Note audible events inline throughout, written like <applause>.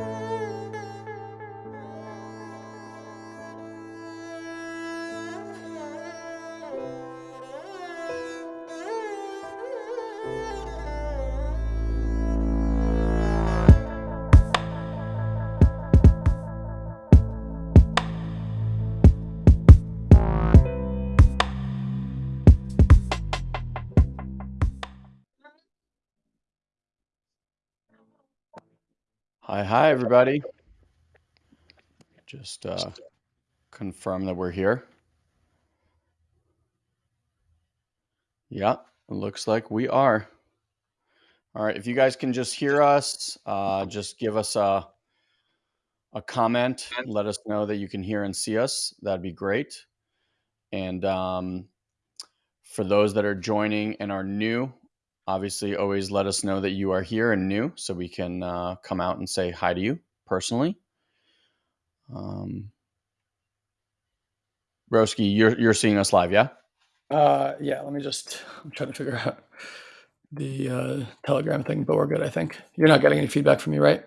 Hi, hi, everybody. Just uh, confirm that we're here. Yeah, it looks like we are. All right, if you guys can just hear us, uh, just give us a, a comment. Let us know that you can hear and see us. That'd be great. And um, for those that are joining and are new, obviously always let us know that you are here and new so we can uh, come out and say hi to you personally. Um, Broski, you're, you're seeing us live, yeah? Uh, yeah, let me just, I'm trying to figure out the uh, Telegram thing, but we're good, I think. You're not getting any feedback from me, right?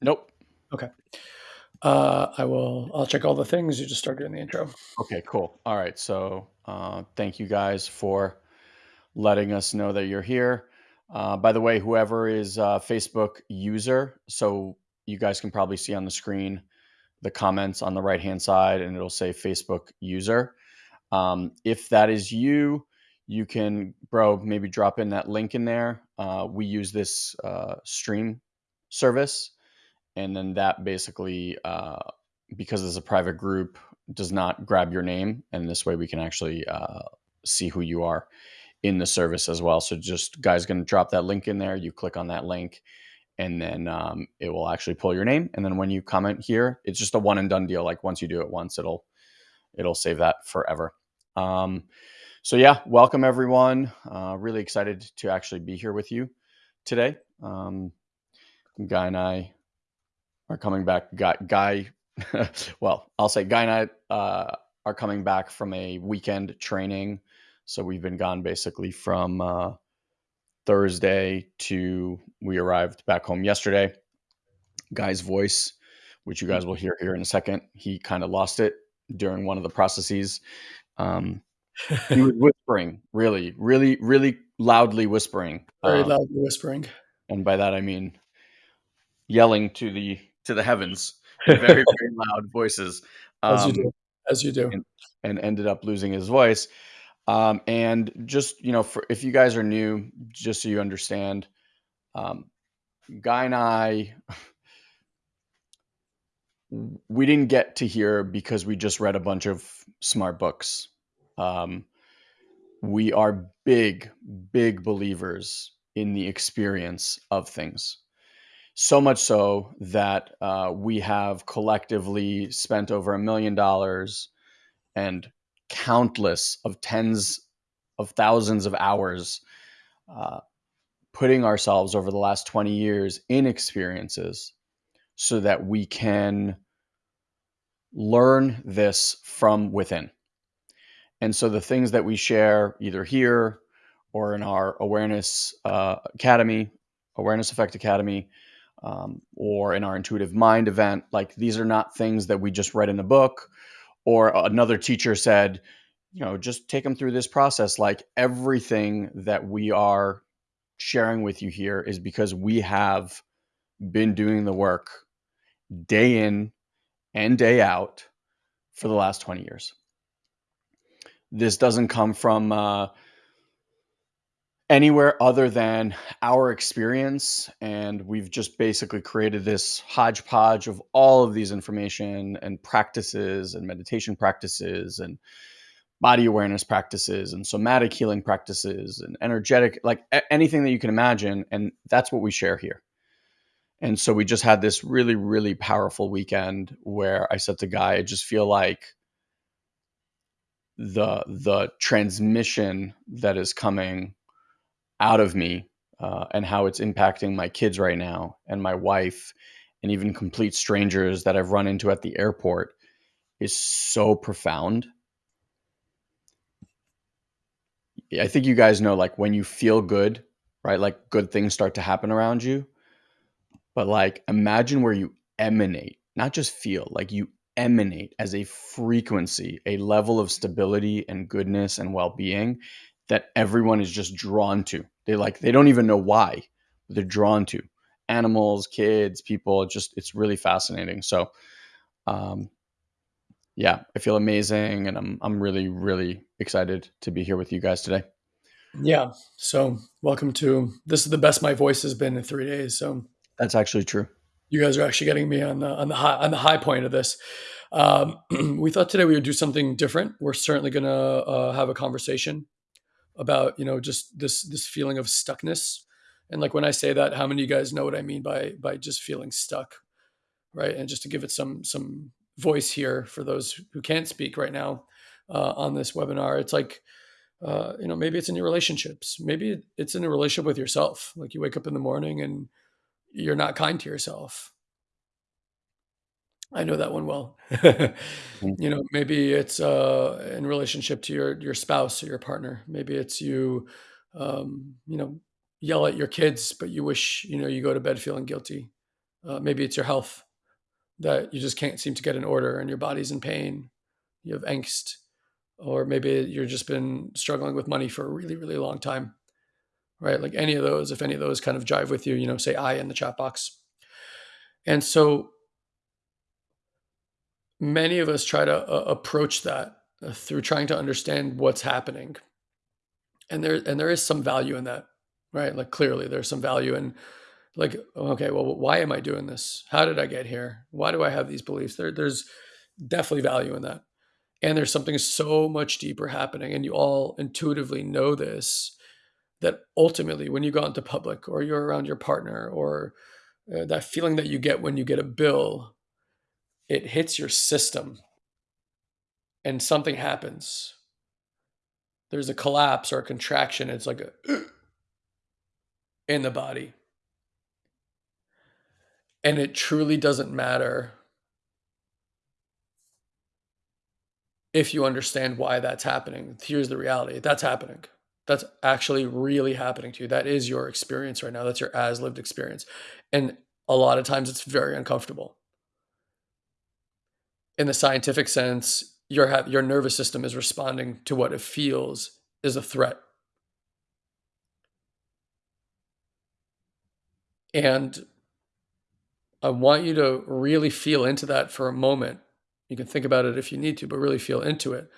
Nope. Okay. Uh, I will, I'll check all the things. You just start doing the intro. Okay, cool. All right. So uh, thank you guys for letting us know that you're here. Uh, by the way, whoever is a Facebook user, so you guys can probably see on the screen the comments on the right hand side and it'll say Facebook user. Um, if that is you, you can, bro, maybe drop in that link in there. Uh, we use this uh, stream service, and then that basically, uh, because it's a private group, does not grab your name, and this way we can actually uh, see who you are in the service as well. So just guys going to drop that link in there. You click on that link, and then um, it will actually pull your name. And then when you comment here, it's just a one and done deal. Like once you do it once, it'll it'll save that forever. Um, so yeah, welcome everyone. Uh, really excited to actually be here with you today. Um, Guy and I are coming back. Guy, Guy <laughs> well, I'll say Guy and I uh, are coming back from a weekend training. So we've been gone basically from uh, Thursday to we arrived back home yesterday. Guy's voice, which you guys will hear here in a second, he kind of lost it during one of the processes. Um, he was <laughs> whispering, really, really, really loudly whispering. Very Um, loudly whispering. and by that I mean yelling to the to the heavens, <laughs> very very loud voices. As you Um, do. As you do. and, and ended up losing his voice. Um, and just you know, for if you guys are new, just so you understand, um, Guy and I, <laughs> we didn't get to here because we just read a bunch of smart books. Um, we are big, big believers in the experience of things. So much so that uh, we have collectively spent over a million dollars and countless of tens of thousands of hours uh, putting ourselves over the last 20 years in experiences so that we can learn this from within. And so the things that we share either here or in our awareness uh, academy, awareness effect academy, um, or in our intuitive mind event, like these are not things that we just read in a book or another teacher said, you know, just take them through this process. Like everything that we are sharing with you here is because we have been doing the work day in and day out for the last 20 years. This doesn't come from uh, anywhere other than our experience. And we've just basically created this hodgepodge of all of these information and practices and meditation practices and body awareness practices and somatic healing practices and energetic, like anything that you can imagine. And that's what we share here. And so we just had this really, really powerful weekend where I said to Guy, I just feel like the the transmission that is coming out of me uh, and how it's impacting my kids right now and my wife and even complete strangers that I've run into at the airport is so profound. I think you guys know like when you feel good, right? Like good things start to happen around you. But like imagine where you emanate, not just feel, like you emanate as a frequency, a level of stability and goodness and well-being that everyone is just drawn to. They like they don't even know why, they're drawn to. Animals, kids, people, just it's really fascinating. So um yeah, I feel amazing and I'm I'm really really excited to be here with you guys today. Yeah. So welcome to this is the best my voice has been in three days. So That's actually true. you guys are actually getting me on the on the high on the high point of this. Um, <clears throat> we thought today we would do something different. We're certainly going to uh, have a conversation about you know just this this feeling of stuckness. And like when I say that, how many of you guys know what I mean by by just feeling stuck, right? And just to give it some some voice here for those who can't speak right now uh, on this webinar, it's like uh, you know maybe it's in your relationships, maybe it's in a relationship with yourself. Like you wake up in the morning and you're not kind to yourself. I know that one well. <laughs> Mm. you know, maybe it's uh, in relationship to your your spouse or your partner. Maybe it's you, um, you know, yell at your kids, but you wish you know you go to bed feeling guilty. Uh, maybe it's your health that you just can't seem to get in order, and your body's in pain. You have angst, or maybe you've just been struggling with money for a really really long time, right? Like any of those, if any of those kind of jive with you, you know, say I in the chat box. And so many of us try to uh, approach that uh, through trying to understand what's happening. And there and there is some value in that right? Like clearly there's some value in like okay well why am i doing this? How did i get here? Why do i have these beliefs? There, there's definitely value in that. And there's something so much deeper happening and you all intuitively know this that ultimately when you go into public or you're around your partner or uh, that feeling that you get when you get a bill it hits your system and something happens. There's a collapse or a contraction. It's like a <clears throat> in the body. And it truly doesn't matter if you understand why that's happening. Here's the reality that's happening. That's actually really happening to you. That is your experience right now. That's your as lived experience. And a lot of times it's very uncomfortable. In the scientific sense, your your nervous system is responding to what it feels is a threat. And I want you to really feel into that for a moment. You can think about it if you need to, but really feel into it.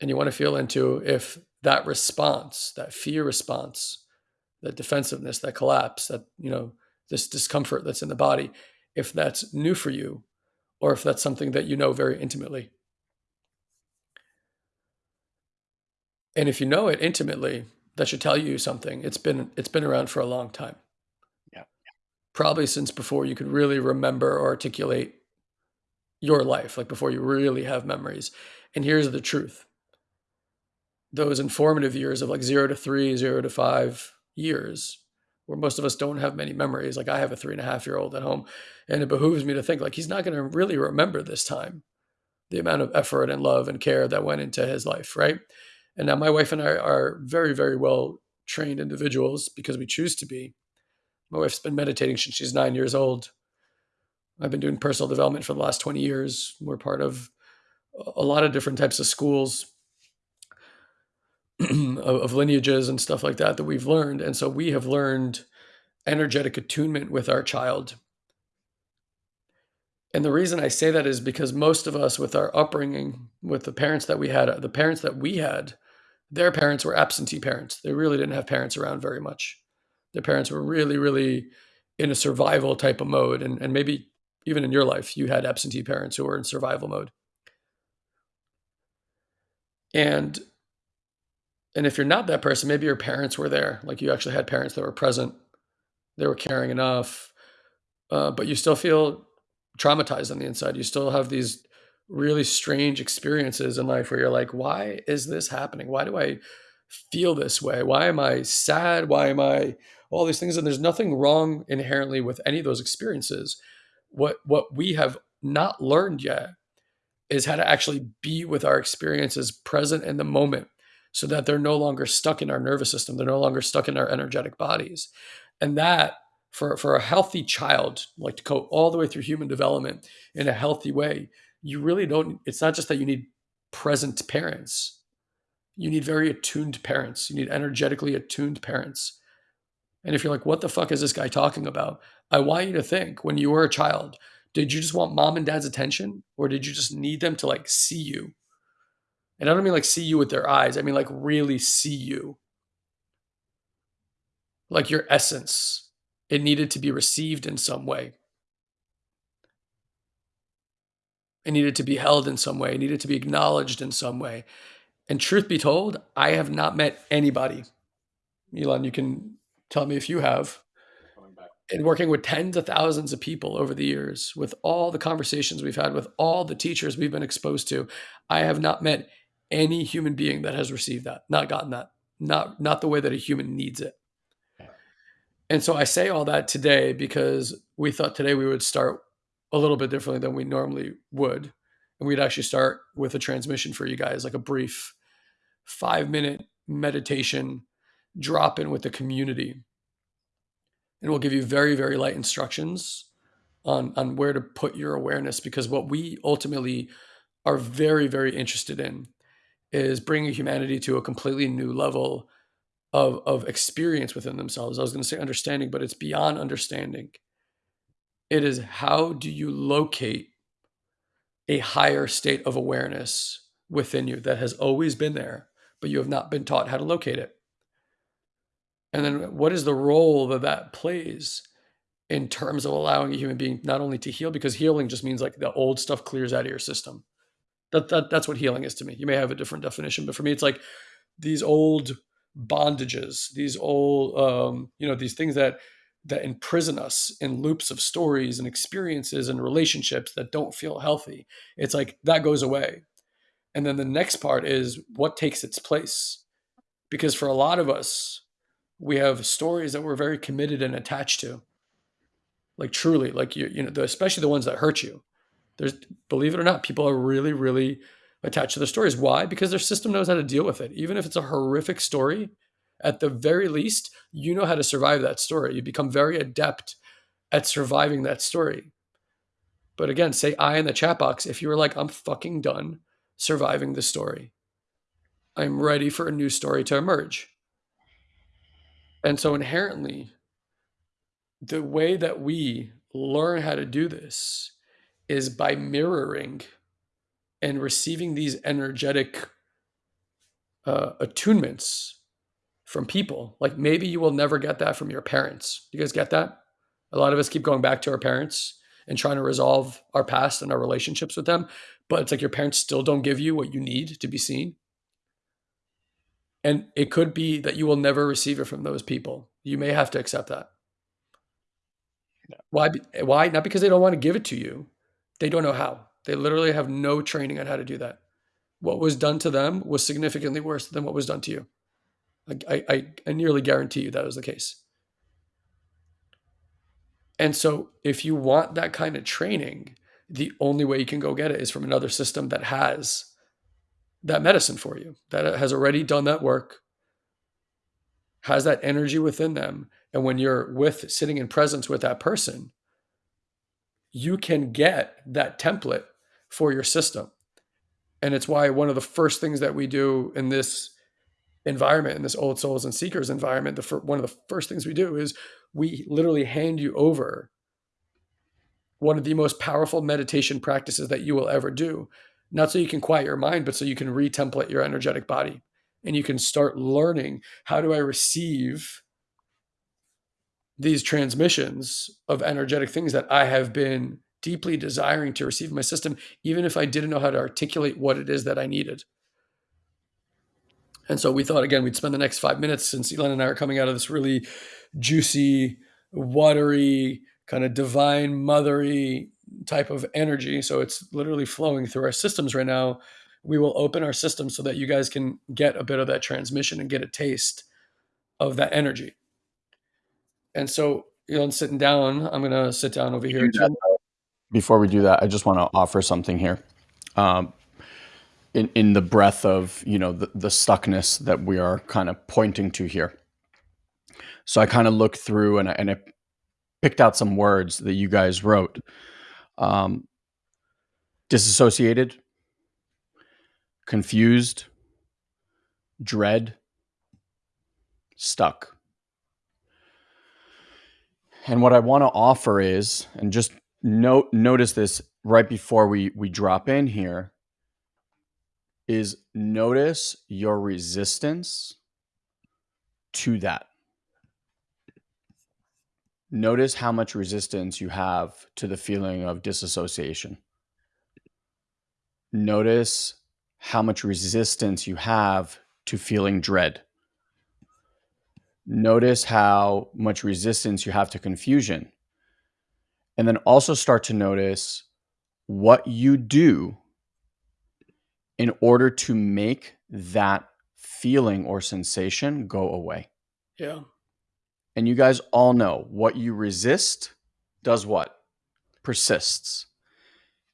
And you want to feel into if that response, that fear response, that defensiveness, that collapse, that, you know, this discomfort that's in the body, if that's new for you or if that's something that you know very intimately. And if you know it intimately, that should tell you something. It's been it's been around for a long time. Yeah. Probably since before you could really remember or articulate your life, like before you really have memories. And here's the truth. Those informative years of like 0 to three, zero to 5 years where most of us don't have many memories. Like I have a three and a half year old at home, and it behooves me to think like he's not going to really remember this time, the amount of effort and love and care that went into his life, right? And now my wife and I are very, very well trained individuals because we choose to be. My wife's been meditating since she's nine years old. I've been doing personal development for the last 20 years. We're part of a lot of different types of schools <clears throat> of, lineages and stuff like that that we've learned. And so we have learned energetic attunement with our child. And the reason I say that is because most of us, with our upbringing, with the parents that we had, the parents that we had, their parents were absentee parents. They really didn't have parents around very much. Their parents were really, really in a survival type of mode. And, and maybe even in your life, you had absentee parents who were in survival mode. And and if you're not that person, maybe your parents were there, like you actually had parents that were present, they were caring enough, uh, but you still feel traumatized on the inside. You still have these really strange experiences in life where you're like, why is this happening? Why do I feel this way? Why am I sad? Why am I all these things? And there's nothing wrong inherently with any of those experiences. What what we have not learned yet is how to actually be with our experiences present in the moment so that they're no longer stuck in our nervous system. They're no longer stuck in our energetic bodies. And that for for a healthy child, like to go all the way through human development in a healthy way, you really don't. It's not just that you need present parents. You need very attuned parents. You need energetically attuned parents. And if you're like, what the fuck is this guy talking about? I want you to think when you were a child, did you just want mom and dad's attention or did you just need them to like see you? And I don't mean like see you with their eyes, I mean like really see you. Like your essence. It needed to be received in some way. It needed to be held in some way. It needed to be acknowledged in some way. And truth be told, I have not met anybody. Elon, you can tell me if you have. In working with tens of thousands of people over the years, with all the conversations we've had, with all the teachers we've been exposed to, I have not met any human being that has received that, not gotten that, not not the way that a human needs it. And so I say all that today because we thought today we would start a little bit differently than we normally would. And we'd actually start with a transmission for you guys, like a brief five minute meditation drop in with the community. And we'll give you very, very light instructions on, on where to put your awareness because what we ultimately are very, very interested in is bringing humanity to a completely new level of, of experience within themselves. I was going to say understanding, but it's beyond understanding. It is how do you locate a higher state of awareness within you that has always been there, but you have not been taught how to locate it. And then what is the role that that plays in terms of allowing a human being not only to heal, because healing just means like the old stuff clears out of your system. That, that that's what healing is to me. You may have a different definition, but for me, it's like these old bondages, these old, um, you know, these things that that imprison us in loops of stories and experiences and relationships that don't feel healthy. It's like that goes away. And then the next part is what takes its place. Because for a lot of us, we have stories that we're very committed and attached to. Like truly, like you, you know, the especially the ones that hurt you. There's, believe it or not, people are really, really attached to their stories. Why? Because their system knows how to deal with it. Even if it's a horrific story, at the very least, you know how to survive that story. You become very adept at surviving that story. But again, say I in the chat box if you were like, I'm fucking done surviving the story. I'm ready for a new story to emerge. And so inherently, the way that we learn how to do this is by mirroring and receiving these energetic uh, attunements from people. Like maybe you will never get that from your parents. You guys get that? A lot of us keep going back to our parents and trying to resolve our past and our relationships with them, but it's like your parents still don't give you what you need to be seen. And it could be that you will never receive it from those people. You may have to accept that. Why? Why? Not because they don't want to give it to you. They don't know how. They literally have no training on how to do that. What was done to them was significantly worse than what was done to you. I, I, I nearly guarantee you that was the case. And so, if you want that kind of training, the only way you can go get it is from another system that has that medicine for you, that has already done that work, has that energy within them. And when you're with sitting in presence with that person, you can get that template for your system. And it's why one of the first things that we do in this environment, in this old souls and seekers environment, the one of the first things we do is we literally hand you over one of the most powerful meditation practices that you will ever do. Not so you can quiet your mind, but so you can retemplate your energetic body and you can start learning how do I receive these transmissions of energetic things that I have been deeply desiring to receive in my system, even if I didn't know how to articulate what it is that I needed. And so we thought again we'd spend the next five minutes since Elon and I are coming out of this really juicy, watery, kind of divine mothery type of energy. So it's literally flowing through our systems right now. We will open our system so that you guys can get a bit of that transmission and get a taste of that energy. And so, you know, sitting down, I'm gonna sit down over here. Before we do that, I just want to offer something here. Um, in, in the breath of you know the, the stuckness that we are kind of pointing to here so i kind of looked through and I, and I picked out some words that you guys wrote. Um, disassociated, confused, dread, stuck. And what I want to offer is, and just note notice this right before we we drop in here, is notice your resistance to that. Notice how much resistance you have to the feeling of disassociation. Notice how much resistance you have to feeling dread. Notice how much resistance you have to confusion. And then also start to notice what you do in order to make that feeling or sensation go away. Yeah. And you guys all know what you resist does what? Persists.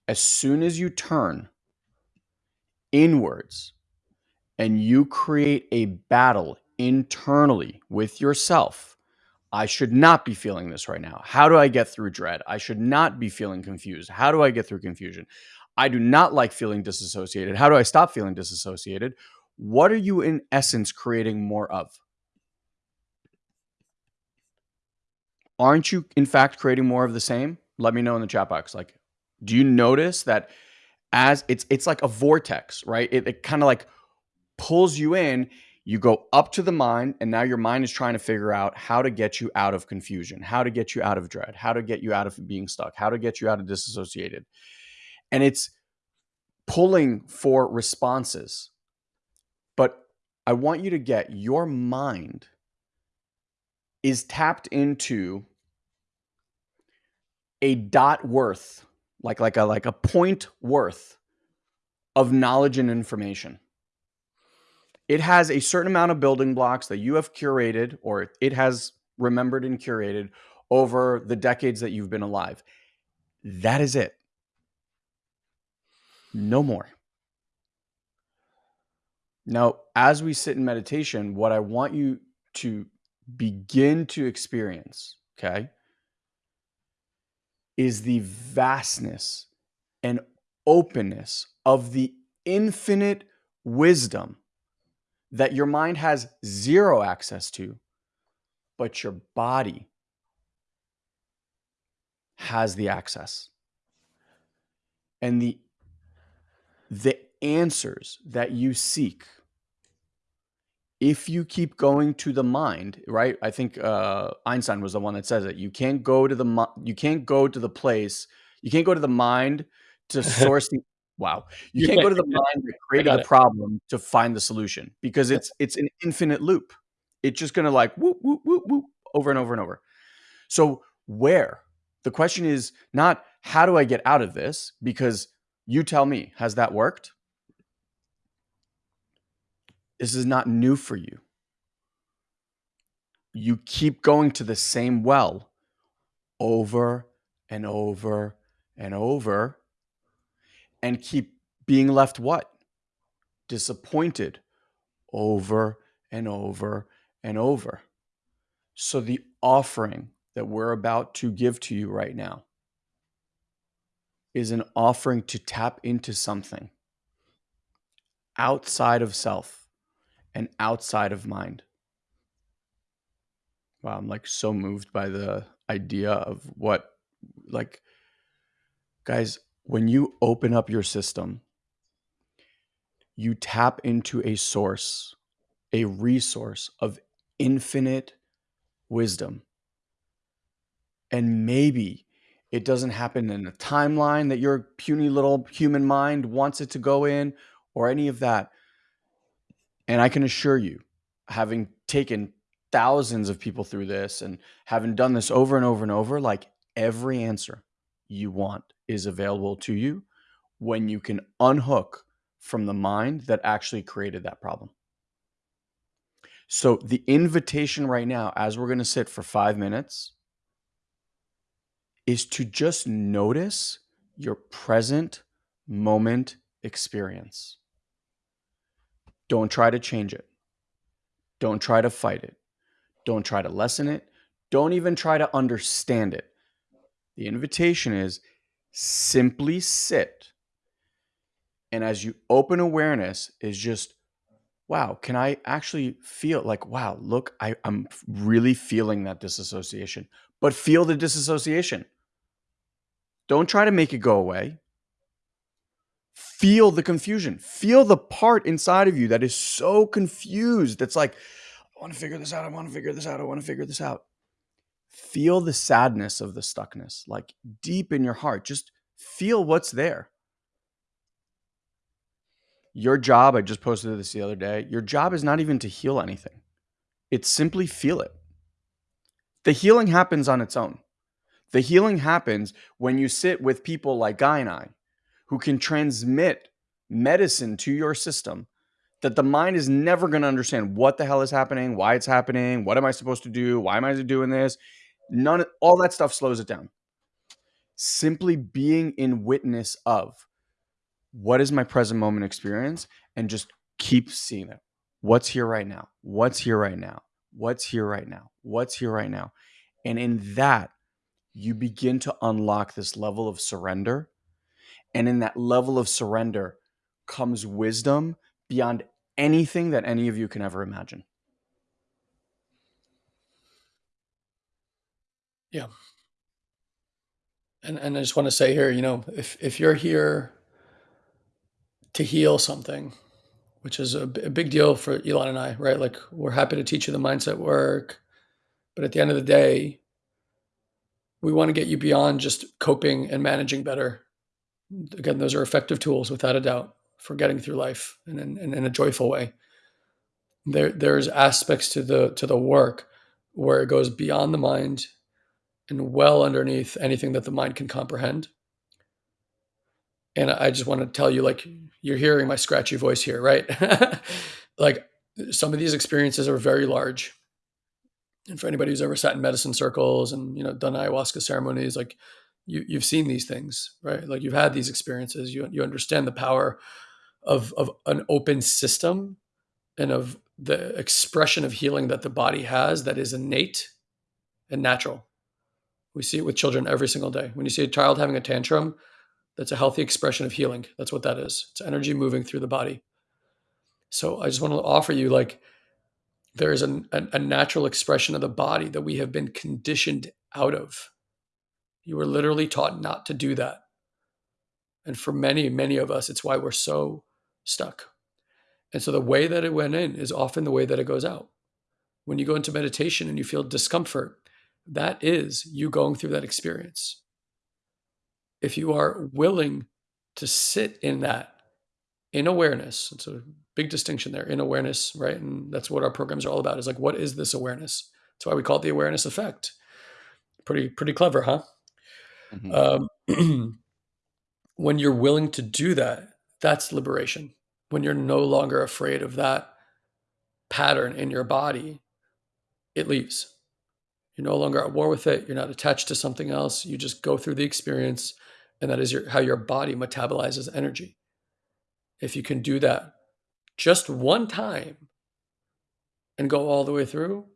As soon as you turn inwards and you create a battle internally with yourself, I should not be feeling this right now. How do I get through dread? I should not be feeling confused. How do I get through confusion? I do not like feeling disassociated. How do I stop feeling disassociated? What are you, in essence, creating more of? Aren't you, in fact, creating more of the same? Let me know in the chat box. Like, do you notice that as it's it's like a vortex, right? It, it kind of like pulls you in. You go up to the mind, and now your mind is trying to figure out how to get you out of confusion, how to get you out of dread, how to get you out of being stuck, how to get you out of disassociated. And it's pulling for responses. But I want you to get your mind is tapped into a dot worth, like like a like a point worth of knowledge and information. It has a certain amount of building blocks that you have curated or it has remembered and curated over the decades that you've been alive. That is it. No more. Now, as we sit in meditation, what I want you to begin to experience, okay, is the vastness and openness of the infinite wisdom that your mind has zero access to, but your body has the access. And the the answers that you seek if you keep going to the mind, right? I think uh, Einstein was the one that says it. You can't go to the you can't go to the place. You can't go to the mind to <laughs> source the. Wow, you can't go to the mind that <laughs> created the problem to find the solution because it's it's an infinite loop. It's just gonna like whoop whoop whoop whoop over and over and over. So where the question is not how do I get out of this because you tell me has that worked? This is not new for you. You keep going to the same well over and over and over and keep being left what? Disappointed over and over and over. So, the offering that we're about to give to you right now is an offering to tap into something outside of self and outside of mind. Wow, I'm like so moved by the idea of what, like, guys, when you open up your system, you tap into a source, a resource of infinite wisdom. And maybe it doesn't happen in a timeline that your puny little human mind wants it to go in or any of that. And I can assure you, having taken thousands of people through this and having done this over and over and over, like every answer you want is available to you when you can unhook from the mind that actually created that problem. So, the invitation right now, as we're going to sit for five minutes, is to just notice your present moment experience. Don't try to change it. Don't try to fight it. Don't try to lessen it. Don't even try to understand it. The invitation is simply sit. And as you open awareness, is just, wow, can I actually feel like, wow, look, I, I'm really feeling that disassociation, but feel the disassociation. Don't try to make it go away. Feel the confusion. Feel the part inside of you that is so confused. That's like, I want to figure this out. I want to figure this out. I want to figure this out. Feel the sadness of the stuckness, like deep in your heart. Just feel what's there. Your job, I just posted this the other day, your job is not even to heal anything, it's simply feel it. The healing happens on its own. The healing happens when you sit with people like Guy and I, who can transmit medicine to your system that the mind is never going to understand what the hell is happening, why it's happening, what am I supposed to do, why am I doing this? None all that stuff slows it down. Simply being in witness of what is my present moment experience and just keep seeing it. What's here right now? What's here right now? What's here right now? What's here right now? And in that, you begin to unlock this level of surrender. And in that level of surrender comes wisdom beyond anything that any of you can ever imagine. Yeah. And and I just want to say here, you know, if if you're here to heal something, which is a, big deal for Elon and I, right? Like we're happy to teach you the mindset work, but at the end of the day, we want to get you beyond just coping and managing better. Again, those are effective tools without a doubt for getting through life in, in, in a joyful way. There, there's aspects to the to the work where it goes beyond the mind and well underneath anything that the mind can comprehend. And I just want to tell you, like, mm. you're hearing my scratchy voice here, right? <laughs> like, some of these experiences are very large. And for anybody who's ever sat in medicine circles and you know done ayahuasca ceremonies, like you you've seen these things, right? Like you've had these experiences. You you understand the power of of an open system and of the expression of healing that the body has that is innate and natural. We see it with children every single day. When you see a child having a tantrum, that's a healthy expression of healing. That's what that is. It's energy moving through the body. So I just want to offer you like there is a, a, a natural expression of the body that we have been conditioned out of. You were literally taught not to do that. And for many, many of us, it's why we're so stuck. And so the way that it went in is often the way that it goes out. When you go into meditation and you feel discomfort, that is you going through that experience. If you are willing to sit in that in awareness, it's a big distinction there in awareness, right? And that's what our programs are all about is like, what is this awareness? That's why we call it the awareness effect. Pretty, pretty clever, huh? Mm-hmm. Um, <clears throat> when you're willing to do that, that's liberation. When you're no longer afraid of that pattern in your body, it leaves. You're no longer at war with it. You're not attached to something else. You just go through the experience, and that is your, how your body metabolizes energy. If you can do that just one time and go all the way through,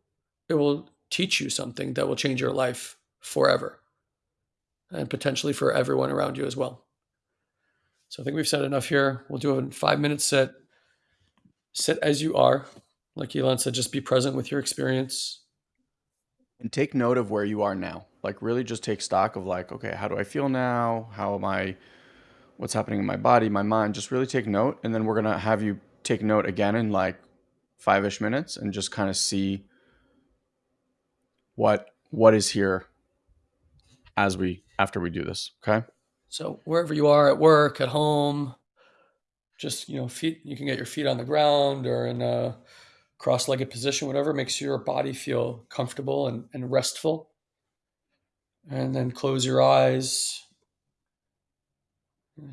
it will teach you something that will change your life forever and potentially for everyone around you as well. So I think we've said enough here. We'll do a five minute sit. Sit as you are. Like Elon said, just be present with your experience. And take note of where you are now. Like really just take stock of like, okay, how do I feel now? How am I what's happening in my body, my mind? Just really take note. And then we're gonna have you take note again in like five-ish minutes and just kind of see what what is here as we after we do this. Okay. So wherever you are at work, at home, just you know, feet you can get your feet on the ground or in a cross-legged position, whatever makes your body feel comfortable and, and restful. And then close your eyes.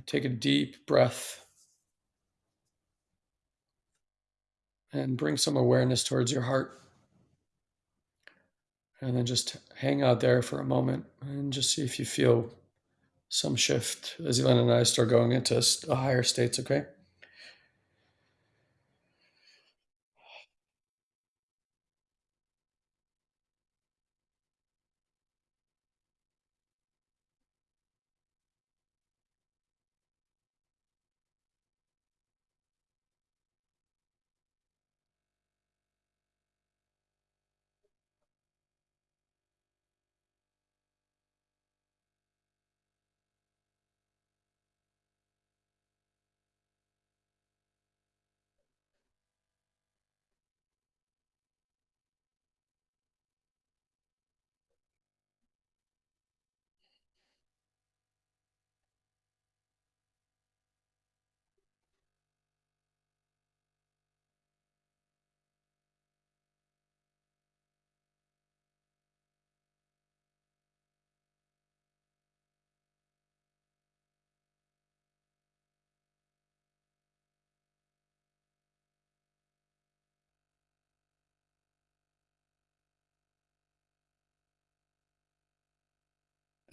Take a deep breath. And bring some awareness towards your heart. And then just hang out there for a moment and just see if you feel some shift as Elon and I start going into higher states, okay?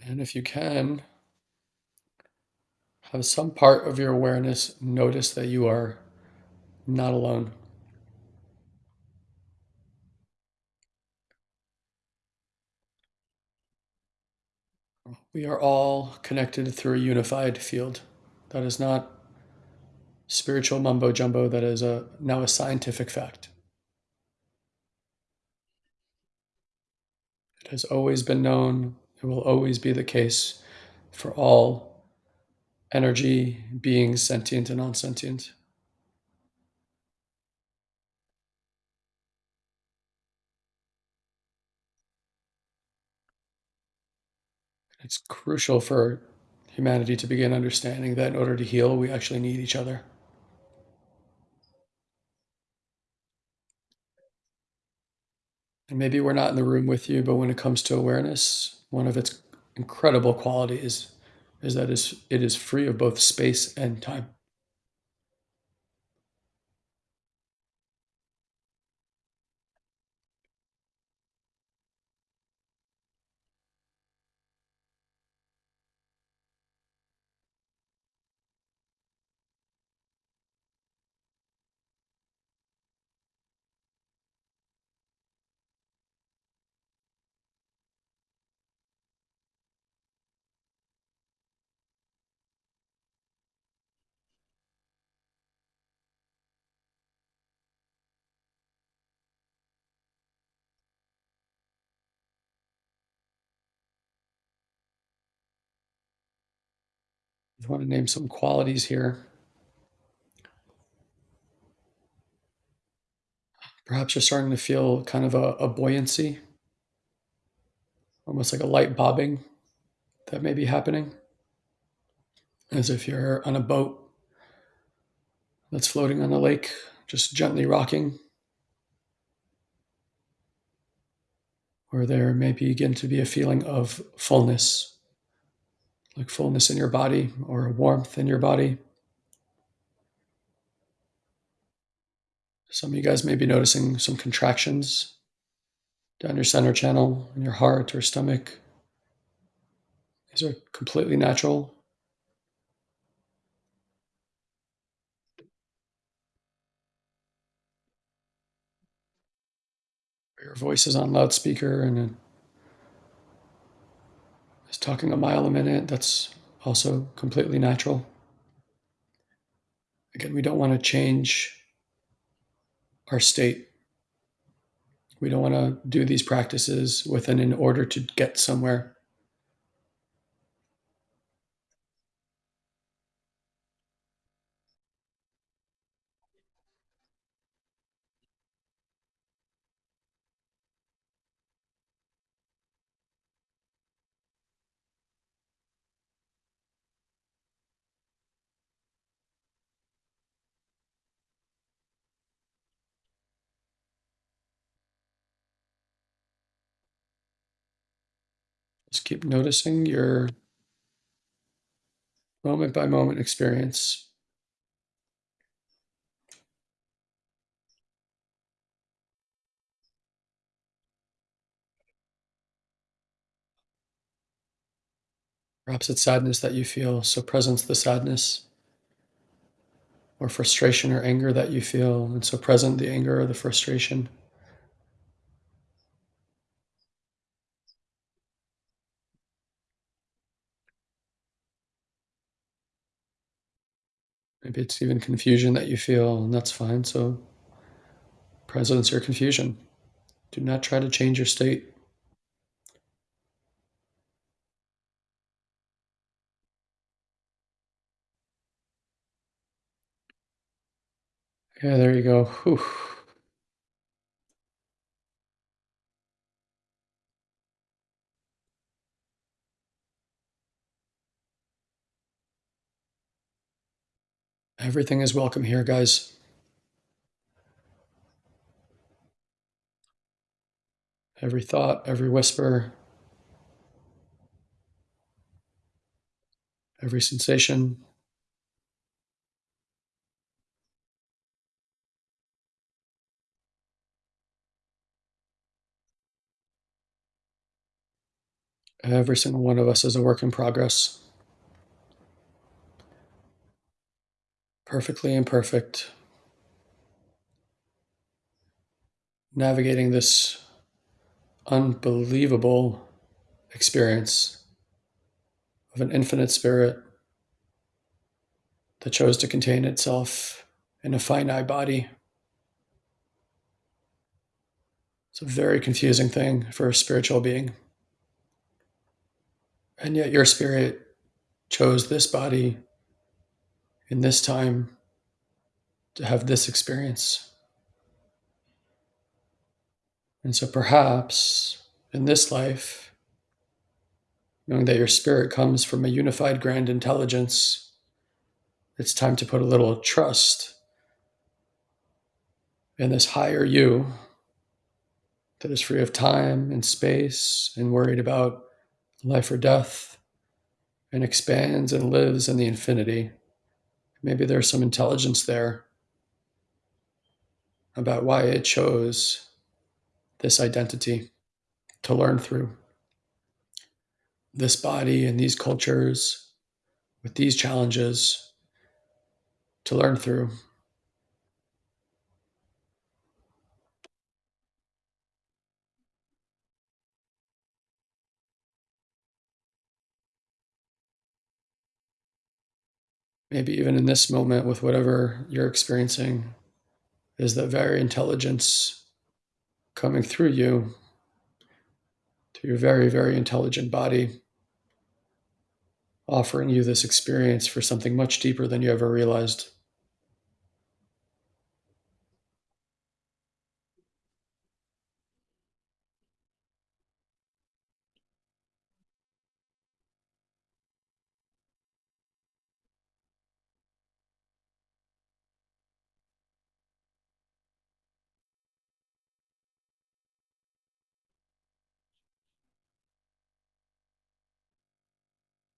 And if you can, have some part of your awareness notice that you are not alone. We are all connected through a unified field. That is not spiritual mumbo jumbo, that is a, now a scientific fact. It has always been known, it will always be the case for all energy, beings, sentient and non sentient. It's crucial for humanity to begin understanding that in order to heal, we actually need each other. And maybe we're not in the room with you, but when it comes to awareness, one of its incredible qualities is that it is free of both space and time. Want to name some qualities here. Perhaps you're starting to feel kind of a, a buoyancy, almost like a light bobbing that may be happening, as if you're on a boat that's floating on a lake, just gently rocking. Or there may begin to be a feeling of fullness, like fullness in your body or warmth in your body. Some of you guys may be noticing some contractions down your center channel in your heart or stomach. These are completely natural. Your voice is on loudspeaker and is talking a mile a minute. That's also completely natural. Again, we don't want to change our state. We don't want to do these practices within in order to get somewhere. Just keep noticing your moment by moment experience. Perhaps it's sadness that you feel, so presence the sadness, or frustration or anger that you feel, and so present the anger or the frustration. Maybe it's even confusion that you feel, and that's fine. So, presence or confusion. Do not try to change your state. Yeah, there you go. Whew. Everything is welcome here, guys. Every thought, every whisper, every sensation. Every single one of us is a work in progress. Perfectly imperfect. Navigating this unbelievable experience of an infinite spirit that chose to contain itself in a finite body. It's a very confusing thing for a spiritual being. And yet, your spirit chose this body in this time to have this experience. And so, perhaps in this life, knowing that your spirit comes from a unified grand intelligence, it's time to put a little trust in this higher you that is free of time and space and worried about life or death and expands and lives in the infinity. Maybe there's some intelligence there about why it chose this identity to learn through. This body and these cultures with these challenges to learn through. Maybe even in this moment with whatever you're experiencing, is that very intelligence coming through you to your very, very intelligent body, offering you this experience for something much deeper than you ever realized.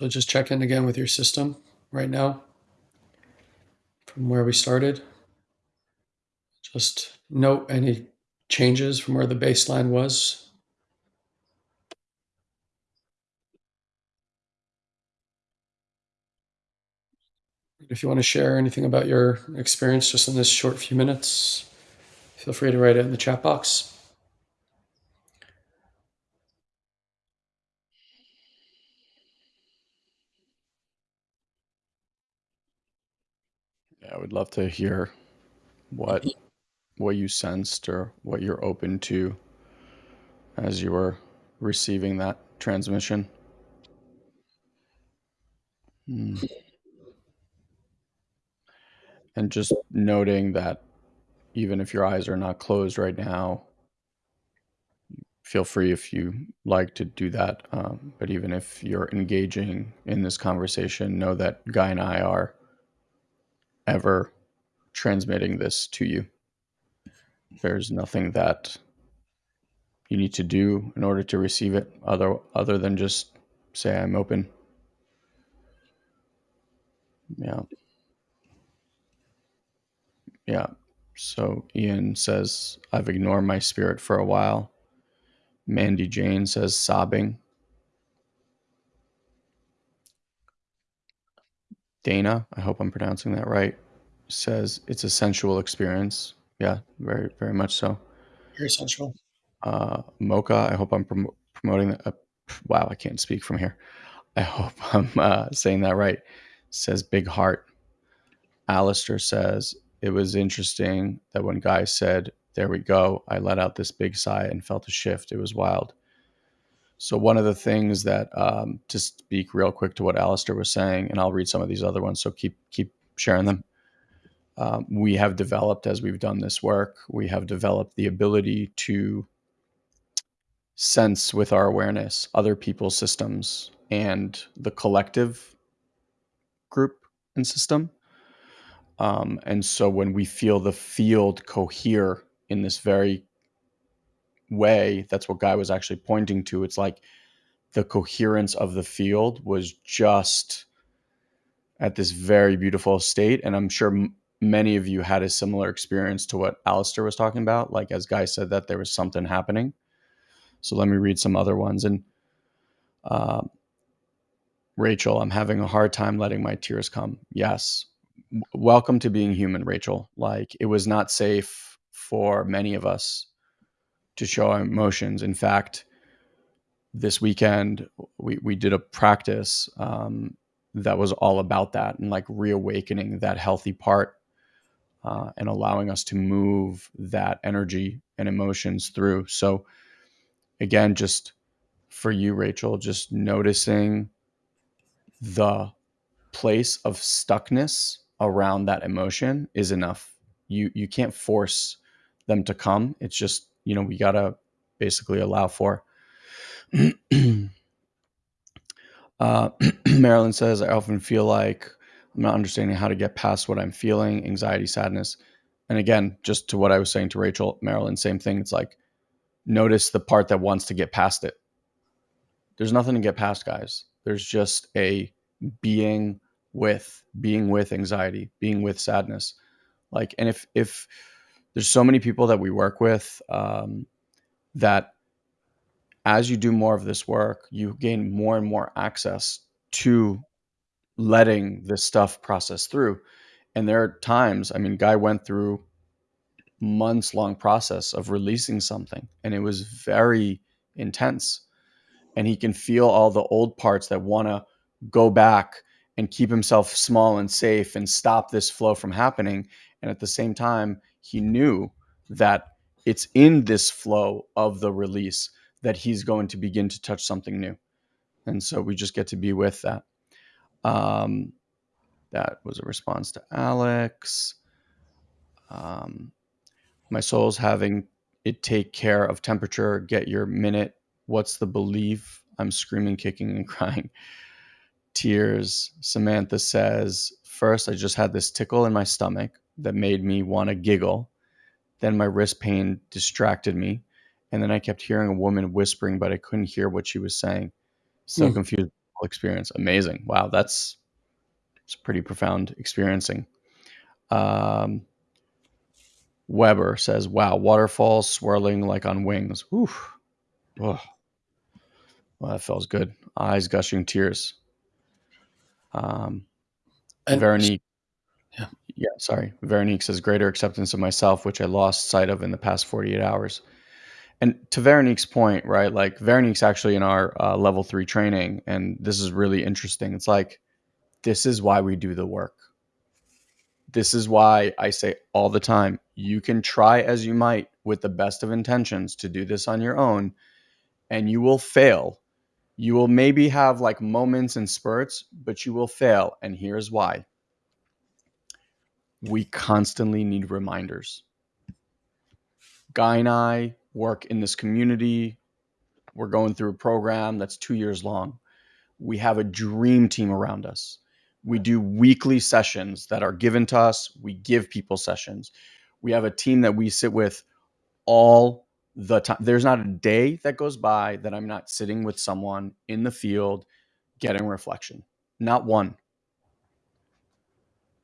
So just check in again with your system right now from where we started. Just note any changes from where the baseline was. If you want to share anything about your experience just in this short few minutes, feel free to write it in the chat box. Yeah, I would love to hear what what you sensed or what you're open to as you were receiving that transmission. Hmm. And just noting that even if your eyes are not closed right now, feel free if you like to do that. Um, but even if you're engaging in this conversation, know that Guy and I are ever transmitting this to you. There's nothing that you need to do in order to receive it other other than just say I'm open. Yeah. Yeah. So Ian says I've ignored my spirit for a while. Mandy Jane says sobbing. Dana, I hope I'm pronouncing that right, says it's a sensual experience. Yeah, very, very much so. Very sensual. Uh, Mocha, I hope I'm prom- promoting that. Uh, wow, I can't speak from here. I hope <laughs> I'm uh, saying that right. Says big heart. Alistair says it was interesting that when Guy said, There we go, I let out this big sigh and felt a shift. It was wild. So, one of the things that, um, to speak real quick to what Alistair was saying, and I'll read some of these other ones, so keep keep sharing them. Um, we have developed as we've done this work, we have developed the ability to sense with our awareness other people's systems and the collective group and system. Um, and so when we feel the field cohere in this very way, that's what Guy was actually pointing to. It's like the coherence of the field was just at this very beautiful state. And I'm sure m- many of you had a similar experience to what Alistair was talking about. Like, as Guy said, that there was something happening. So let me read some other ones. And Um, Rachel, I'm having a hard time letting my tears come. Yes. W- welcome to being human, Rachel. Like it was not safe for many of us to show emotions. In fact, this weekend we, we did a practice um, that was all about that and like reawakening that healthy part uh, and allowing us to move that energy and emotions through. So, again, just for you, Rachel, just noticing the place of stuckness around that emotion is enough. You you can't force them to come. It's just you know we gotta basically allow for. <clears throat> uh, <clears throat> Marilyn says, I often feel like I'm not understanding how to get past what I'm feeling, anxiety, sadness. And again, just to what I was saying to Rachel, Marilyn, same thing. It's like notice the part that wants to get past it. There's nothing to get past, guys. There's just a being with, being with anxiety, being with sadness. Like, and if if there's so many people that we work with um, that as you do more of this work, you gain more and more access to letting this stuff process through. And there are times, I mean, Guy went through months long process of releasing something and it was very intense. And he can feel all the old parts that want to go back and keep himself small and safe and stop this flow from happening. And at the same time, he knew that it's in this flow of the release that he's going to begin to touch something new. And so we just get to be with that. Um, that was a response to Alex. Um, my soul's having it take care of temperature. Get your minute. What's the belief? I'm screaming, kicking, and <laughs> crying. Tears. Samantha says, First, I just had this tickle in my stomach that made me want to giggle. Then my wrist pain distracted me. And then I kept hearing a woman whispering, but I couldn't hear what she was saying. So Hmm. confused experience. Amazing. Wow, that's it's pretty profound experiencing. Um, Weber says, "Wow, waterfalls swirling like on wings. Oof. Oh, well, that feels good. Eyes gushing tears." Um, And Veronique, yeah. sorry. Veronique says, "Greater acceptance of myself, which I lost sight of in the past 48 hours." And to Veronique's point, right? Like Veronique's actually in our uh, level three training, and this is really interesting. It's like this is why we do the work. This is why I say all the time you can try as you might with the best of intentions to do this on your own, and you will fail. You will maybe have like moments and spurts, but you will fail. And here's why we constantly need reminders. Guy and I work in this community. We're going through a program that's two years long. We have a dream team around us. We do weekly sessions that are given to us. We give people sessions. We have a team that we sit with all the time. There's not a day that goes by that I'm not sitting with someone in the field getting reflection. Not one.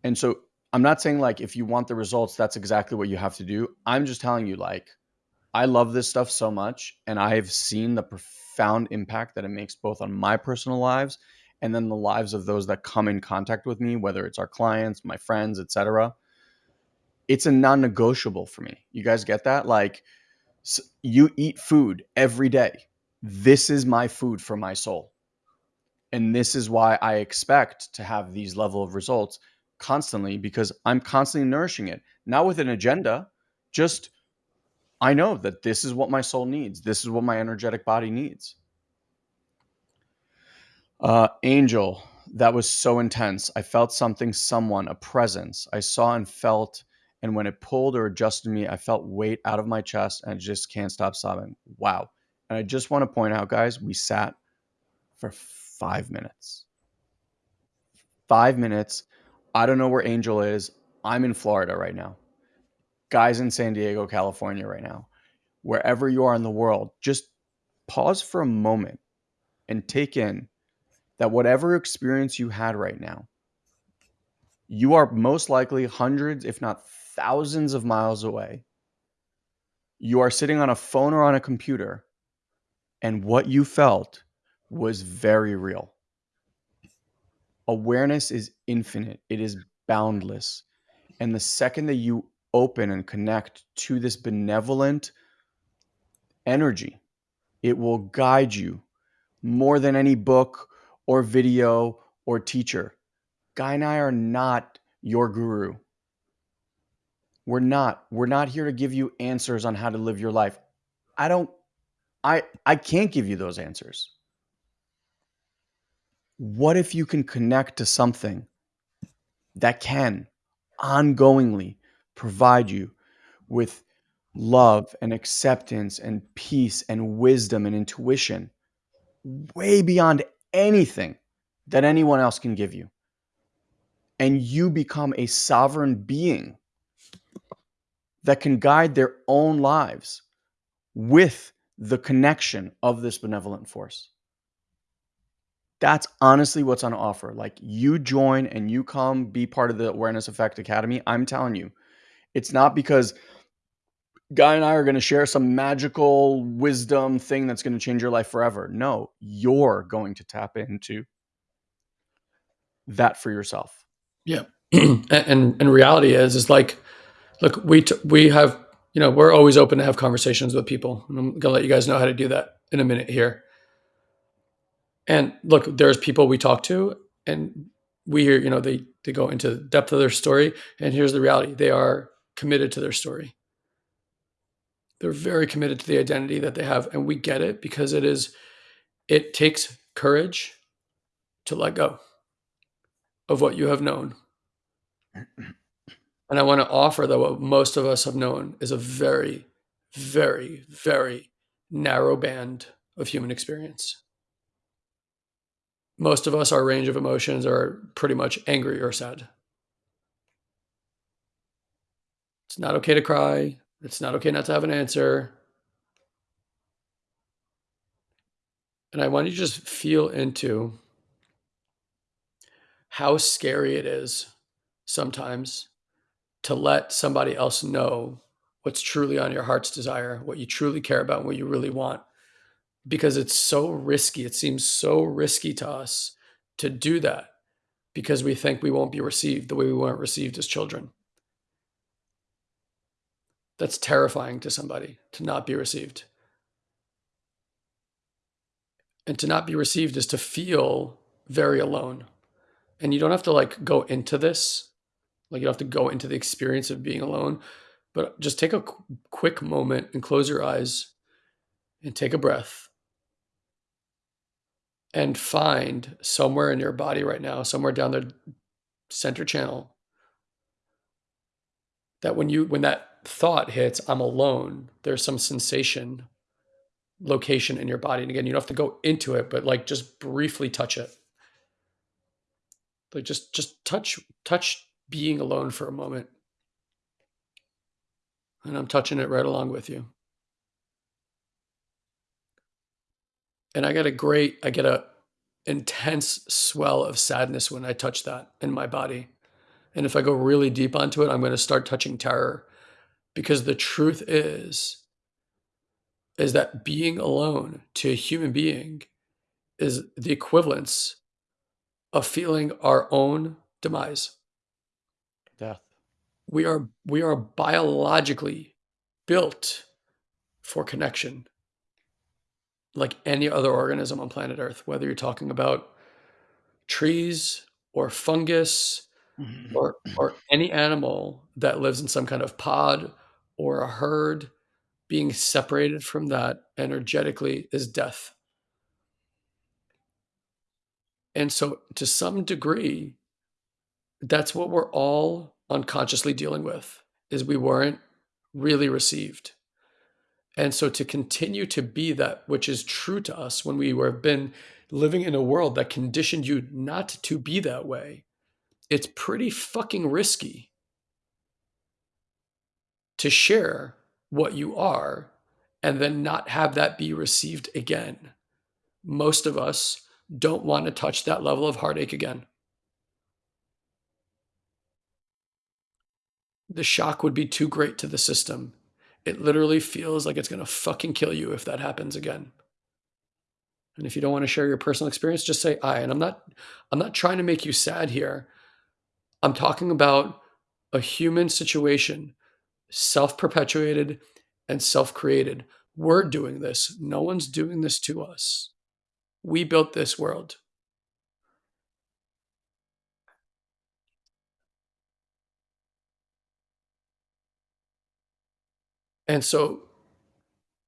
And so I'm not saying like if you want the results, that's exactly what you have to do. I'm just telling you, like, I love this stuff so much, and I've seen the profound impact that it makes both on my personal lives and then the lives of those that come in contact with me, whether it's our clients, my friends, etc. It's a non-negotiable for me. You guys get that? Like, you eat food every day. This is my food for my soul. And this is why I expect to have these level of results constantly because I'm constantly nourishing it, not with an agenda, just I know that this is what my soul needs. This is what my energetic body needs. Uh, Angel, that was so intense. I felt something, someone, a presence. I saw and felt, and when it pulled or adjusted me, I felt weight out of my chest and I just can't stop sobbing. Wow. And I just want to point out, guys, we sat for five minutes. Five minutes. I don't know where Angel is. I'm in Florida right now. Guys in San Diego, California right now. Wherever you are in the world, just pause for a moment and take in that whatever experience you had right now, you are most likely hundreds, if not thousands of miles away. You are sitting on a phone or on a computer, and what you felt was very real. Awareness is infinite, it is boundless. And the second that you open and connect to this benevolent energy, it will guide you more than any book or video or teacher. Guy and I are not your guru. We're not. We're not here to give you answers on how to live your life. I don't I I can't give you those answers. What if you can connect to something that can ongoingly provide you with love and acceptance and peace and wisdom and intuition way beyond anything that anyone else can give you. And you become a sovereign being that can guide their own lives with the connection of this benevolent force. That's honestly what's on offer. Like you join and you come be part of the Awareness Effect Academy. I'm telling you, it's not because Guy and I are going to share some magical wisdom thing that's going to change your life forever. No, you're going to tap into that for yourself. Yeah. <clears throat> and, and reality is, is like, look, we, we have, you know, we're always open to have conversations with people. And I'm going to let you guys know how to do that in a minute here. And look, there's people we talk to and we hear, you know, they, they go into the depth of their story. And here's the reality they are committed to their story they're very committed to the identity that they have and we get it because it is it takes courage to let go of what you have known and i want to offer that what most of us have known is a very very very narrow band of human experience most of us our range of emotions are pretty much angry or sad it's not okay to cry it's not okay not to have an answer. And I want you to just feel into how scary it is sometimes to let somebody else know what's truly on your heart's desire, what you truly care about, what you really want. Because it's so risky. It seems so risky to us to do that because we think we won't be received the way we weren't received as children. That's terrifying to somebody to not be received. And to not be received is to feel very alone. And you don't have to like go into this, like you don't have to go into the experience of being alone, but just take a qu- quick moment and close your eyes and take a breath and find somewhere in your body right now, somewhere down the center channel, that when you when that thought hits, I'm alone, there's some sensation, location in your body. And again, you don't have to go into it, but like just briefly touch it. Like just just touch touch being alone for a moment. And I'm touching it right along with you. And I get a great, I get a intense swell of sadness when I touch that in my body. And if I go really deep onto it, I'm going to start touching terror. Because the truth is is that being alone to a human being is the equivalence of feeling our own demise. Death. We are we are biologically built for connection like any other organism on planet earth whether you're talking about trees or fungus mm-hmm. or or any animal that lives in some kind of pod or a herd being separated from that energetically is death. And so, to some degree, that's what we're all unconsciously dealing with is we weren't really received. And so to continue to be that which is true to us when we have been living in a world that conditioned you not to be that way, it's pretty fucking risky to share what you are and then not have that be received again. Most of us don't want to touch that level of heartache again. The shock would be too great to the system. It literally feels like it's going to fucking kill you if that happens again. And if you don't want to share your personal experience, just say I. And I'm not I'm not trying to make you sad here. I'm talking about a human situation, self-perpetuated and self-created. We're doing this. No one's doing this to us. We built this world. And so,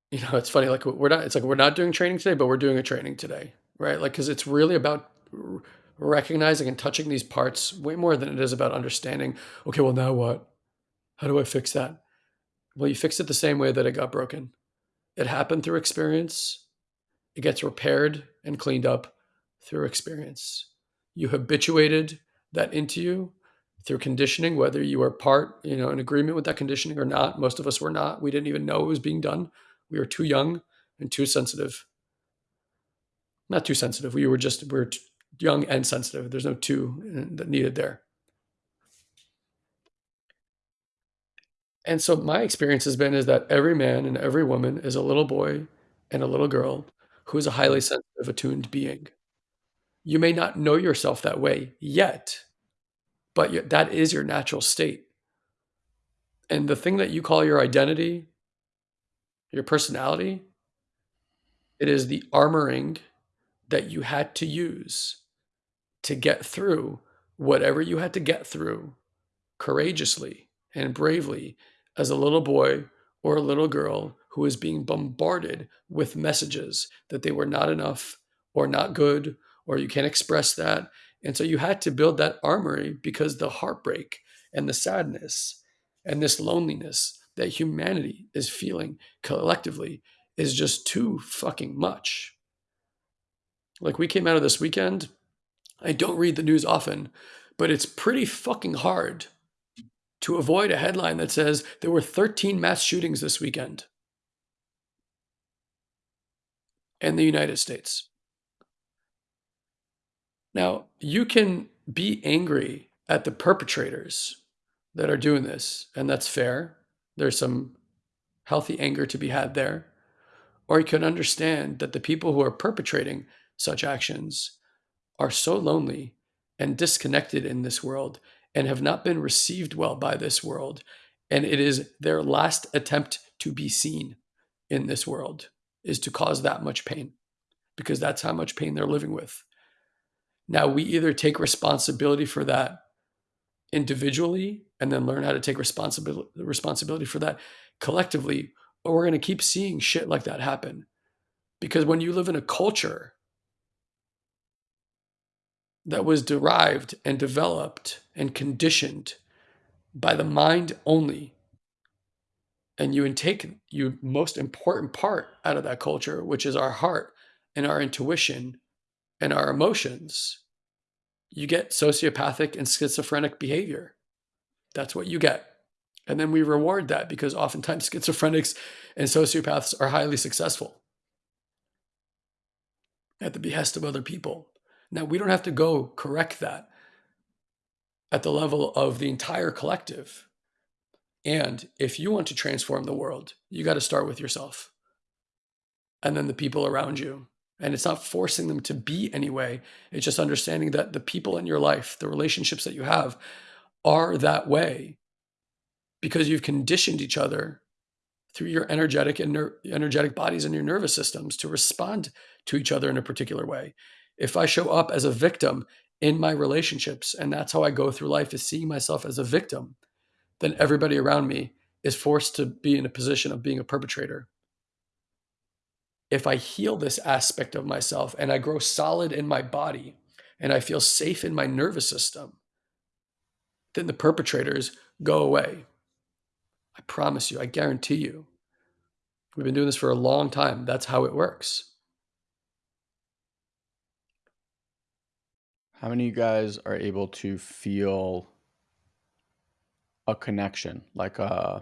you know, it's funny, like we're not, it's like we're not doing training today, but we're doing a training today, right? Like, cause it's really about recognizing and touching these parts way more than it is about understanding, okay, well, now what? How do I fix that? Well, you fix it the same way that it got broken. It happened through experience. It gets repaired and cleaned up through experience. You habituated that into you through conditioning, whether you were part, you know, in agreement with that conditioning or not. Most of us were not. We didn't even know it was being done. We were too young and too sensitive. Not too sensitive. We were just we were young and sensitive. There's no two uh, that needed there. And so my experience has been is that every man and every woman is a little boy and a little girl who is a highly sensitive, attuned being. You may not know yourself that way yet, but that is your natural state. And the thing that you call your identity, your personality, it is the armoring that you had to use to get through whatever you had to get through courageously and bravely as a little boy or a little girl who was being bombarded with messages that they were not enough or not good or you can't express that. And so you had to build that armory because the heartbreak and the sadness and this loneliness that humanity is feeling collectively is just too fucking much. Like we came out of this weekend, I don't read the news often, but it's pretty fucking hard to avoid a headline that says there were 13 mass shootings this weekend in the United States. Now, you can be angry at the perpetrators that are doing this, and that's fair. There's some healthy anger to be had there. Or you can understand that the people who are perpetrating such actions are so lonely and disconnected in this world and have not been received well by this world. And it is their last attempt to be seen in this world is to cause that much pain because that's how much pain they're living with. Now, we either take responsibility for that individually and then learn how to take responsibility responsibility for that collectively, or we're going to keep seeing shit like that happen. Because when you live in a culture that was derived and developed and conditioned by the mind only, and you take your most important part out of that culture, which is our heart and our intuition and our emotions, you get sociopathic and schizophrenic behavior. That's what you get. And then we reward that because oftentimes schizophrenics and sociopaths are highly successful at the behest of other people. Now, we don't have to go correct that at the level of the entire collective. And if you want to transform the world, you got to start with yourself and then the people around you. And it's not forcing them to be anyway. It's just understanding that the people in your life, the relationships that you have, are that way because you've conditioned each other through your energetic and ner- energetic bodies and your nervous systems to respond to each other in a particular way. If I show up as a victim in my relationships, and that's how I go through life is seeing myself as a victim, then everybody around me is forced to be in a position of being a perpetrator if I heal this aspect of myself and I grow solid in my body and I feel safe in my nervous system, then the perpetrators go away. I promise you, I guarantee you. We've been doing this for a long time. That's how it works. How many of you guys are able to feel a connection? Like a uh,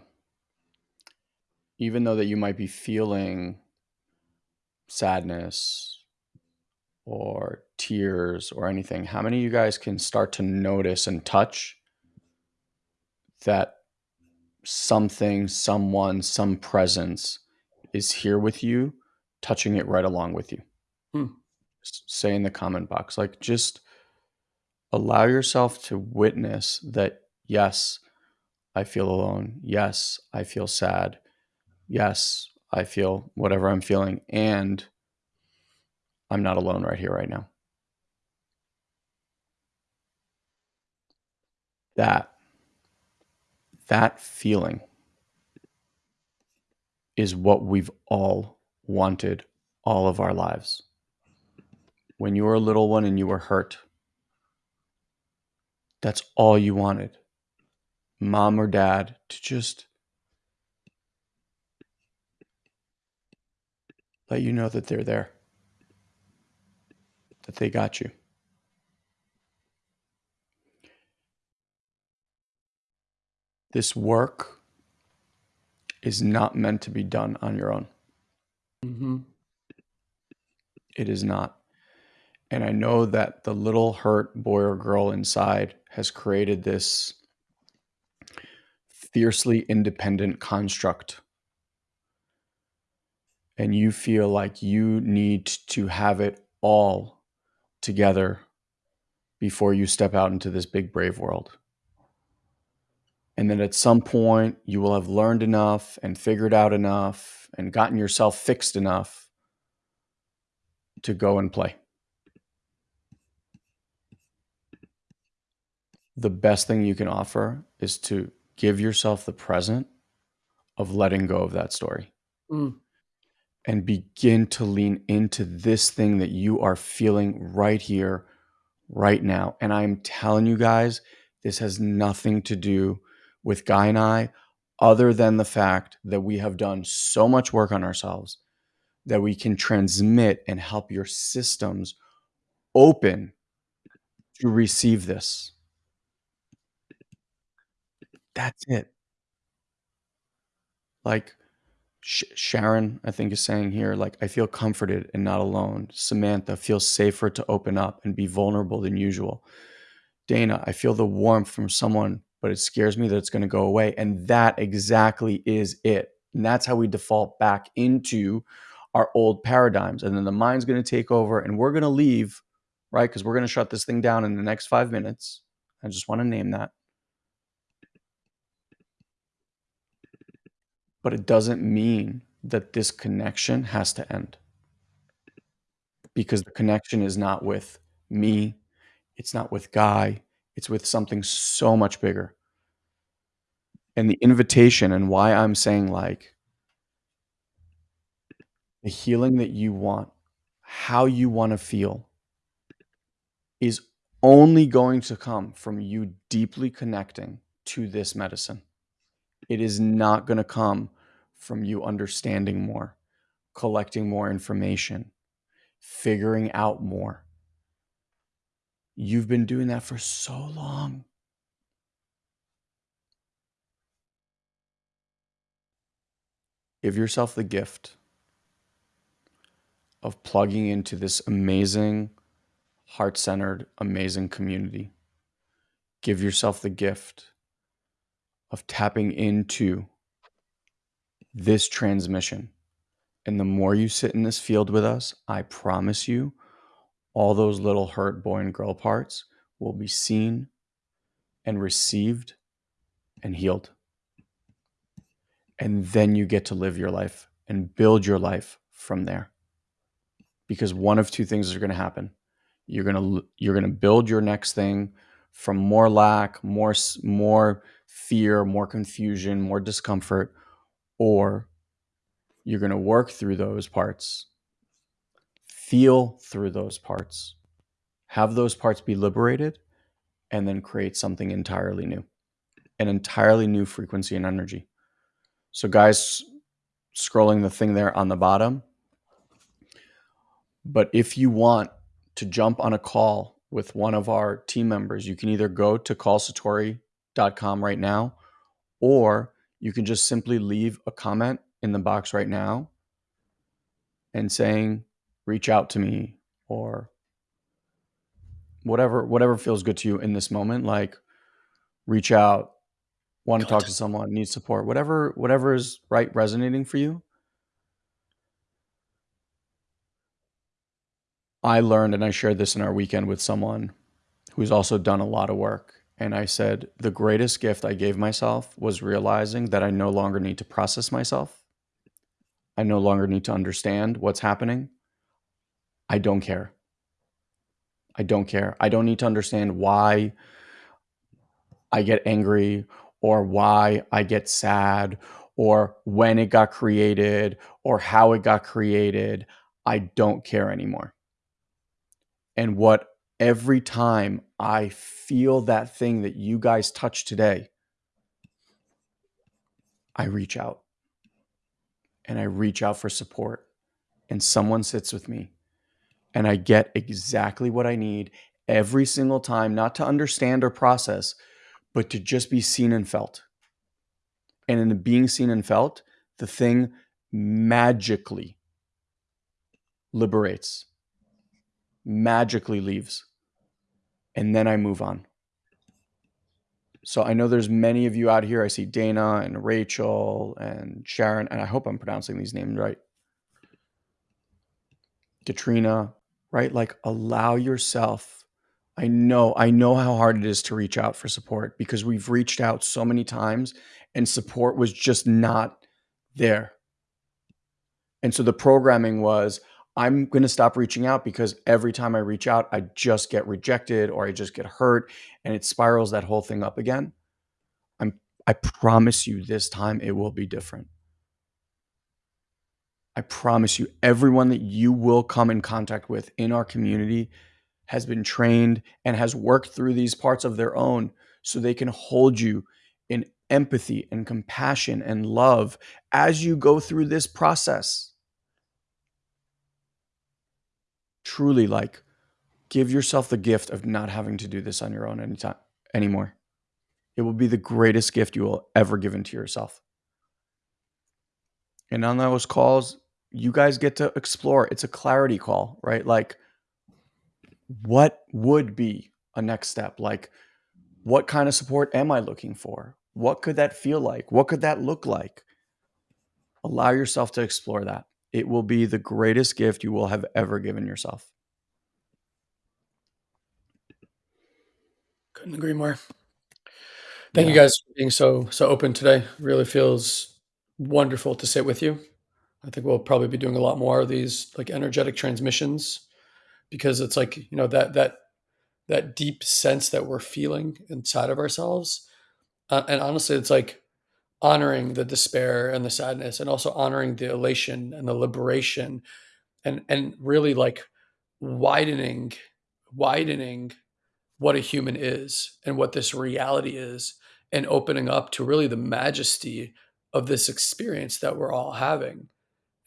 even though that you might be feeling sadness or tears or anything, how many of you guys can start to notice and touch that something, someone, some presence is here with you, touching it right along with you? Hmm. Say in the comment box, like just allow yourself to witness that, yes, I feel alone. Yes, I feel sad. Yes, I feel whatever I'm feeling. And I'm not alone right here, right now. That, that feeling is what we've all wanted all of our lives. When you were a little one and you were hurt, that's all you wanted. Mom or dad to just let you know that they're there, that they got you. This work is not meant to be done on your own. Mm-hmm. It is not. And I know that the little hurt boy or girl inside has created this fiercely independent construct. And you feel like you need to have it all together before you step out into this big, brave world. And then at some point, you will have learned enough and figured out enough and gotten yourself fixed enough to go and play. The best thing you can offer is to give yourself the present of letting go of that story Mm. And begin to lean into this thing that you are feeling right here, right now. And I'm telling you guys, this has nothing to do with Guy and I, other than the fact that we have done so much work on ourselves that we can transmit and help your systems open to receive this. That's it. Like Sh- Sharon, I think, is saying here, like, I feel comforted and not alone. Samantha feels safer to open up and be vulnerable than usual. Dana, I feel the warmth from someone, but it scares me that it's going to go away. And that exactly is it. And that's how we default back into our old paradigms. And then the mind's going to take over and we're going to leave, right? Because we're going to shut this thing down in the next five minutes. I just want to name that. But it doesn't mean that this connection has to end because the connection is not with me, it's not with Guy, it's with something so much bigger. And the invitation and why I'm saying like the healing that you want, how you want to feel is only going to come from you deeply connecting to this medicine. It is not going to come from you understanding more, collecting more information, figuring out more. You've been doing that for so long. Give yourself the gift of plugging into this amazing, heart centered, amazing community. Give yourself the gift of tapping into this transmission. And the more you sit in this field with us, I promise you, all those little hurt boy and girl parts will be seen and received and healed. And then you get to live your life and build your life from there. Because one of two things are going to happen. You're going to you're going to build your next thing from more lack, more more fear, more confusion, more discomfort, or you're going to work through those parts, feel through those parts, have those parts be liberated, and then create something entirely new, an entirely new frequency and energy. So, guys, scrolling the thing there on the bottom. But if you want to jump on a call with one of our team members, you can either go to callsatori.com right now, or you can just simply leave a comment in the box right now and saying, reach out to me or whatever whatever feels good to you in this moment like reach out want to talk to someone need support whatever whatever is right resonating for you I learned, and I shared this in our weekend with someone who's also done a lot of work. And I said, the greatest gift I gave myself was realizing that I no longer need to process myself. I no longer need to understand what's happening. I don't care. I don't care. I don't need to understand why I get angry or why I get sad or when it got created or how it got created. I don't care anymore. And what every time I feel that thing that you guys touch today, I reach out and I reach out for support and someone sits with me and I get exactly what I need every single time, not to understand or process, but to just be seen and felt. And in the being seen and felt, the thing magically liberates, magically leaves. And then I move on. So I know there's many of you out here. I see Dana and Rachel and Sharon, and I hope I'm pronouncing these names right. Katrina, right? Like allow yourself. I know, I know how hard it is to reach out for support because we've reached out so many times and support was just not there. And so the programming was I'm going to stop reaching out because every time I reach out, I just get rejected or I just get hurt and it spirals that whole thing up again. I'm I promise you this time it will be different. I promise you, everyone that you will come in contact with in our community has been trained and has worked through these parts of their own so they can hold you in empathy and compassion and love as you go through this process. Truly, like, give yourself the gift of not having to do this on your own anytime anymore. It will be the greatest gift you will ever give into yourself. And on those calls, you guys get to explore. It's a clarity call, right? Like, what would be a next step? Like, what kind of support am I looking for? What could that feel like? What could that look like? Allow yourself to explore that. It will be the greatest gift you will have ever given yourself. Couldn't agree more. Thank yeah. you guys for being so so open today. Really feels wonderful to sit with you. I think we'll probably be doing a lot more of these like energetic transmissions because it's like, you know, that that that deep sense that we're feeling inside of ourselves. Uh, and honestly, it's like honoring the despair and the sadness and also honoring the elation and the liberation and and really like widening widening what a human is and what this reality is and opening up to really the majesty of this experience that we're all having.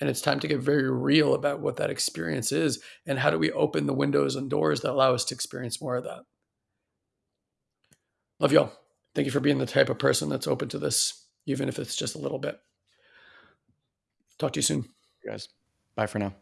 And it's time to get very real about what that experience is and how do we open the windows and doors that allow us to experience more of that. Love y'all. Thank you for being the type of person that's open to this, even if it's just a little bit. Talk to you soon. You guys. Bye for now.